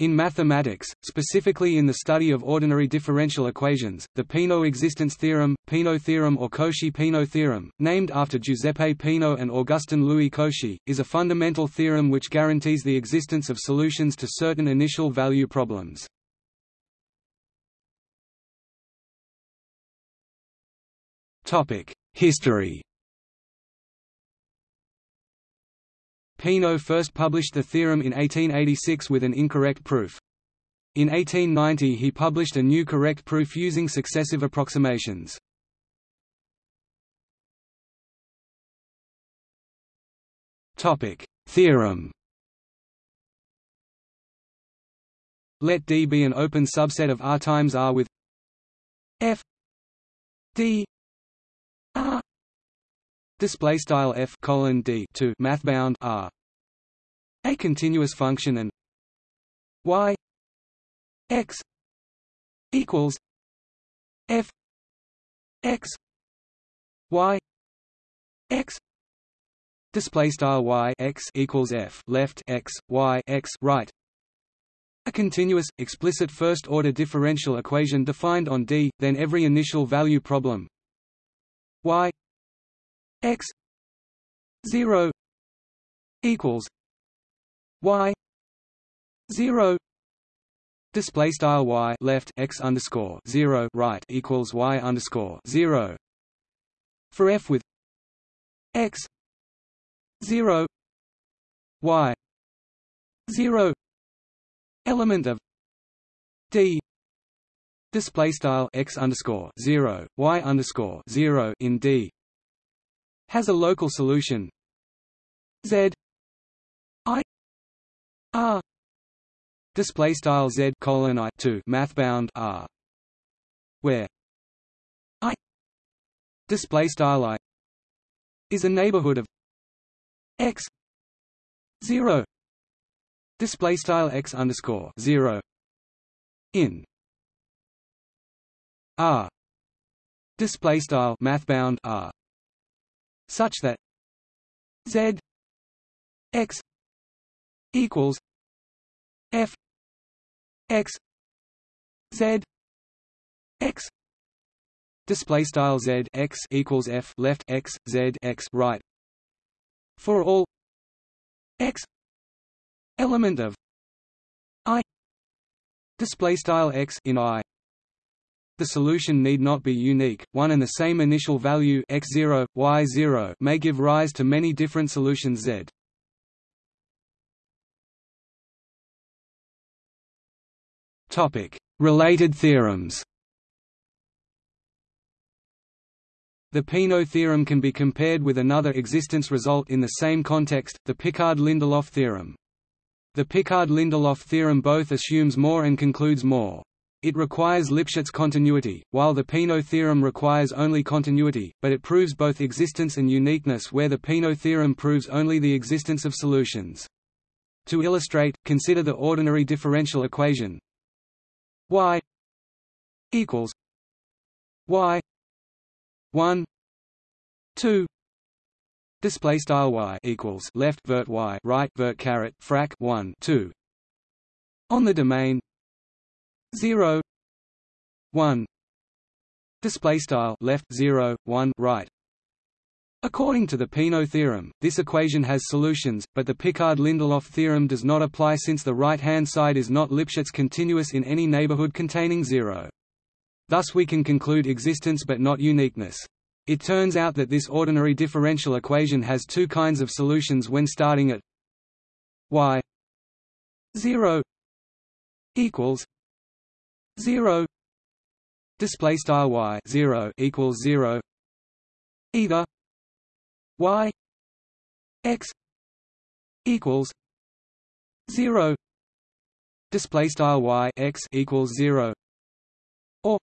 In mathematics, specifically in the study of ordinary differential equations, the Peano existence theorem, Peano theorem or Cauchy-Peano theorem, named after Giuseppe Peano and Augustin Louis Cauchy, is a fundamental theorem which guarantees the existence of solutions to certain initial value problems. History Peano first published the theorem in 1886 with an incorrect proof. In 1890 he published a new correct proof using successive approximations. Theorem Let D be an open subset of R times R with F D display style f colon d to math bound r. A continuous function and y x equals f x y x. Display style y x equals f left x y x right. A continuous, explicit first-order differential equation defined on D, then every initial value problem. Y x 0 equals y 0 display style y left x underscore 0 right equals y underscore 0 for f with x 0 y 0 element of d display style x underscore 0 y underscore 0 in d has a local solution. Z. I. R. Display style Z colon I two math bound R. Where I. Display style I is a neighborhood of X zero. Display style X underscore zero in R. Display style math bound R such that z x equals f x z x. Display style z x equals f left x z x right. For all x element of i. Display style x in i the solution need not be unique, one and the same initial value x0, y0 may give rise to many different solutions z. Related theorems The Peano theorem can be compared with another existence result in the same context, the Picard-Lindelof theorem. The Picard-Lindelof theorem both assumes more and concludes more. It requires Lipschitz continuity, while the Peano theorem requires only continuity, but it proves both existence and uniqueness where the Peano theorem proves only the existence of solutions. To illustrate, consider the ordinary differential equation y equals y 1 2 display style y equals left vert y right vert caret frac 1 2 on the domain 0 1 display style left 0 1 right According to the Peano theorem, this equation has solutions, but the Picard-Lindelof theorem does not apply since the right-hand side is not Lipschitz continuous in any neighborhood containing zero. Thus we can conclude existence but not uniqueness. It turns out that this ordinary differential equation has two kinds of solutions when starting at y 0 equals 0 display style y 0 equals 0 either y x equals 0 display style y x equals 0 or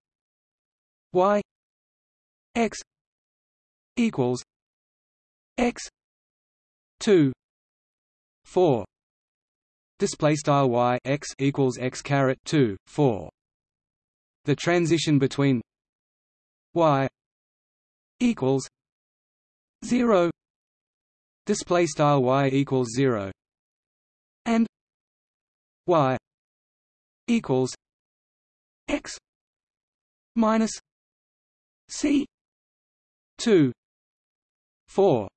y x equals x 2 4 display style y x equals x caret 2 4 the transition between y equals 0 display style y equals 0 and y equals x minus c 2 4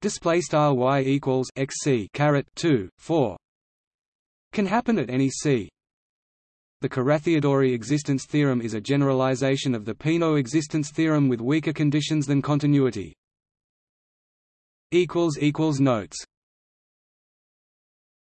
display style y equals xc caret 2 4 can happen at any c the Carathéodory existence theorem is a generalization of the Peano existence theorem with weaker conditions than continuity. Notes